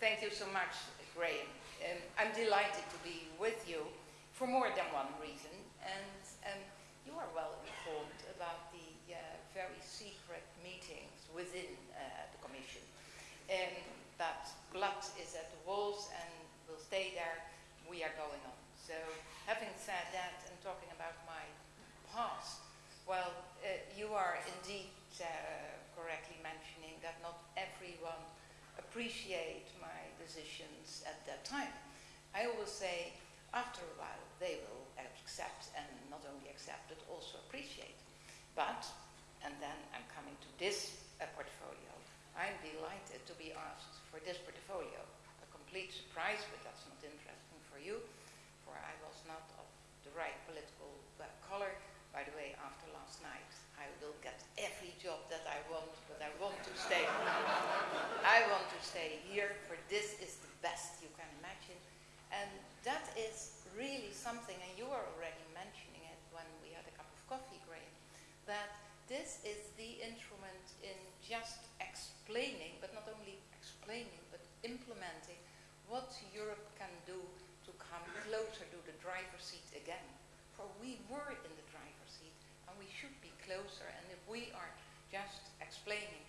Thank you so much, Graham. Um, I'm delighted to be with you for more than one reason. And um, you are well informed about the uh, very secret meetings within uh, the Commission. Um, that blood is at the walls and will stay there. We are going on. So having said that and talking about my past, well, uh, you are indeed uh, correctly mentioning that not everyone appreciate my decisions at that time. I always say, after a while, they will accept and not only accept, but also appreciate. But, and then I'm coming to this uh, portfolio, I'm delighted to be asked for this portfolio. A complete surprise, but that's not interesting for you, for I was not of the right political uh, color. By the way, after last night, I will get every job that I want, but I want to stay. I want to stay here, for this is the best you can imagine. And that is really something, and you were already mentioning it when we had a cup of coffee, Graham, that this is the instrument in just explaining, but not only explaining, but implementing what Europe can do to come closer to the driver's seat again. For we were in the driver's seat, and we should be closer. And if we are just explaining